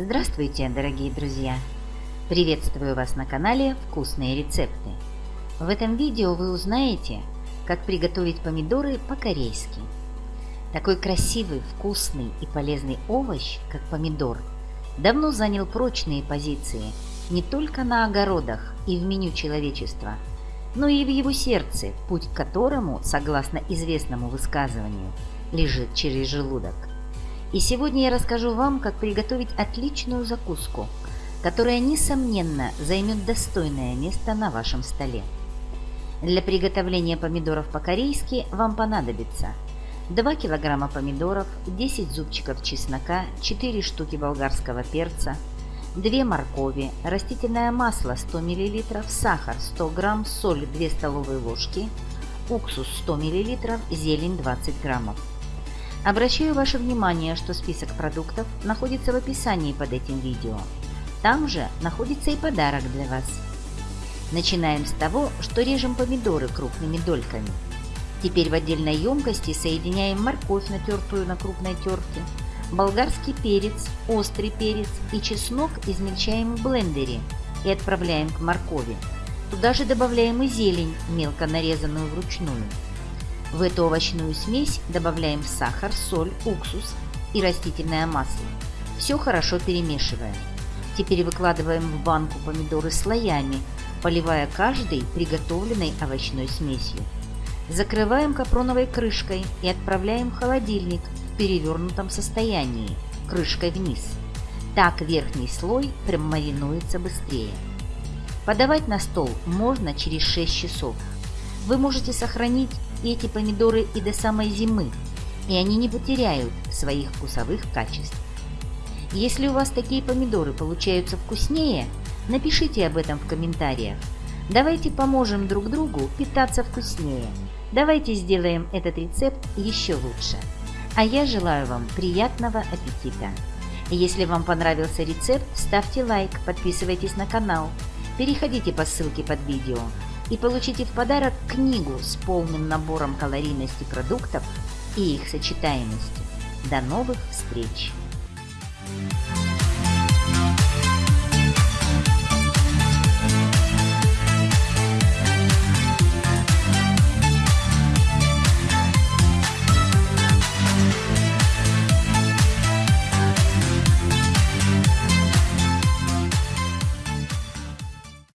Здравствуйте, дорогие друзья! Приветствую вас на канале «Вкусные рецепты». В этом видео вы узнаете, как приготовить помидоры по-корейски. Такой красивый, вкусный и полезный овощ, как помидор, давно занял прочные позиции не только на огородах и в меню человечества, но и в его сердце, путь к которому, согласно известному высказыванию, лежит через желудок. И сегодня я расскажу вам, как приготовить отличную закуску, которая, несомненно, займет достойное место на вашем столе. Для приготовления помидоров по-корейски вам понадобится 2 кг помидоров, 10 зубчиков чеснока, 4 штуки болгарского перца, 2 моркови, растительное масло 100 мл, сахар 100 г, соль 2 столовые ложки, уксус 100 мл, зелень 20 граммов. Обращаю ваше внимание, что список продуктов находится в описании под этим видео. Там же находится и подарок для вас. Начинаем с того, что режем помидоры крупными дольками. Теперь в отдельной емкости соединяем морковь, натертую на крупной терке, болгарский перец, острый перец и чеснок измельчаем в блендере и отправляем к моркови. Туда же добавляем и зелень, мелко нарезанную вручную. В эту овощную смесь добавляем сахар, соль, уксус и растительное масло. Все хорошо перемешиваем. Теперь выкладываем в банку помидоры слоями, поливая каждый приготовленной овощной смесью. Закрываем капроновой крышкой и отправляем в холодильник в перевернутом состоянии, крышкой вниз. Так верхний слой промаринуется быстрее. Подавать на стол можно через 6 часов. Вы можете сохранить эти помидоры и до самой зимы, и они не потеряют своих вкусовых качеств. Если у вас такие помидоры получаются вкуснее, напишите об этом в комментариях. Давайте поможем друг другу питаться вкуснее. Давайте сделаем этот рецепт еще лучше. А я желаю вам приятного аппетита. Если вам понравился рецепт, ставьте лайк, подписывайтесь на канал, переходите по ссылке под видео и получите в подарок книгу с полным набором калорийности продуктов и их сочетаемости. До новых встреч! Thank you